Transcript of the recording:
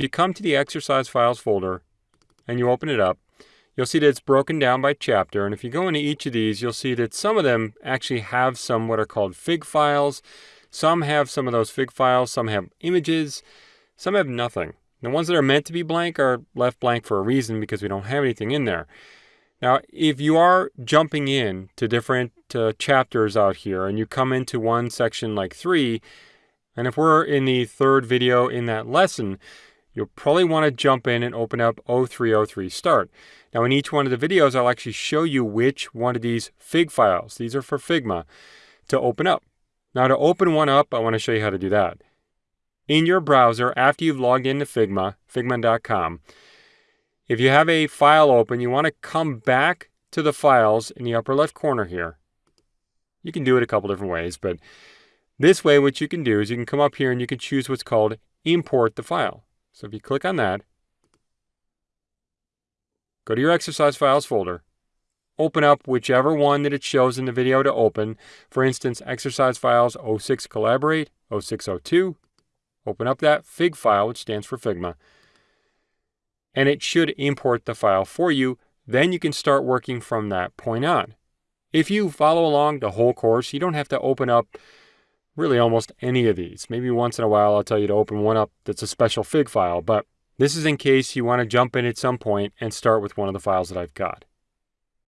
you come to the exercise files folder and you open it up, you'll see that it's broken down by chapter. And if you go into each of these, you'll see that some of them actually have some what are called fig files. Some have some of those fig files, some have images, some have nothing. The ones that are meant to be blank are left blank for a reason because we don't have anything in there. Now, if you are jumping in to different uh, chapters out here and you come into one section like three, and if we're in the third video in that lesson, you'll probably want to jump in and open up 0303 start. Now in each one of the videos, I'll actually show you which one of these Fig files, these are for Figma, to open up. Now to open one up, I want to show you how to do that. In your browser, after you've logged into Figma, figma.com, if you have a file open, you want to come back to the files in the upper left corner here. You can do it a couple different ways, but this way what you can do is you can come up here and you can choose what's called import the file. So if you click on that, go to your exercise files folder, open up whichever one that it shows in the video to open. For instance, exercise files 06 collaborate, 0602. Open up that Fig file, which stands for Figma, and it should import the file for you. Then you can start working from that point on. If you follow along the whole course, you don't have to open up really almost any of these. Maybe once in a while I'll tell you to open one up that's a special fig file, but this is in case you want to jump in at some point and start with one of the files that I've got.